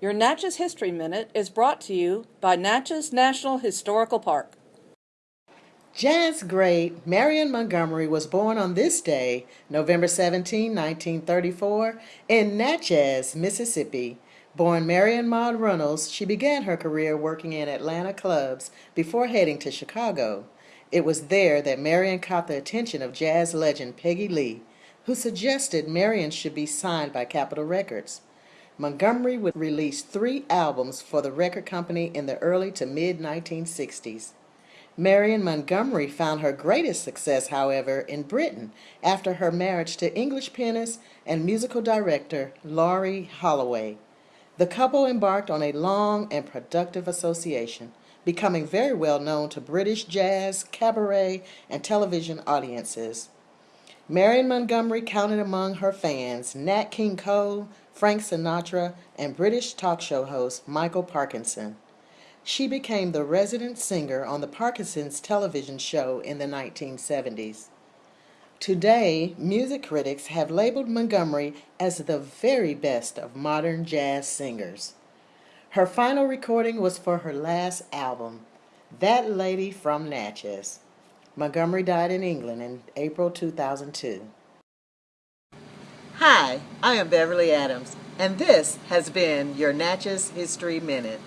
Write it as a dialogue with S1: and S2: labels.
S1: Your Natchez History Minute is brought to you by Natchez National Historical Park.
S2: Jazz great Marion Montgomery was born on this day, November 17, 1934, in Natchez, Mississippi. Born Marion Maud Runnels, she began her career working in Atlanta clubs before heading to Chicago. It was there that Marion caught the attention of jazz legend Peggy Lee, who suggested Marion should be signed by Capitol Records. Montgomery would release three albums for the record company in the early to mid 1960s. Marion Montgomery found her greatest success, however, in Britain after her marriage to English pianist and musical director Laurie Holloway. The couple embarked on a long and productive association, becoming very well known to British jazz, cabaret, and television audiences. Marion Montgomery counted among her fans Nat King Cole, Frank Sinatra, and British talk show host Michael Parkinson. She became the resident singer on the Parkinson's television show in the 1970s. Today, music critics have labeled Montgomery as the very best of modern jazz singers. Her final recording was for her last album, That Lady from Natchez. Montgomery died in England in April 2002. Hi, I am Beverly Adams, and this has been your Natchez History Minute.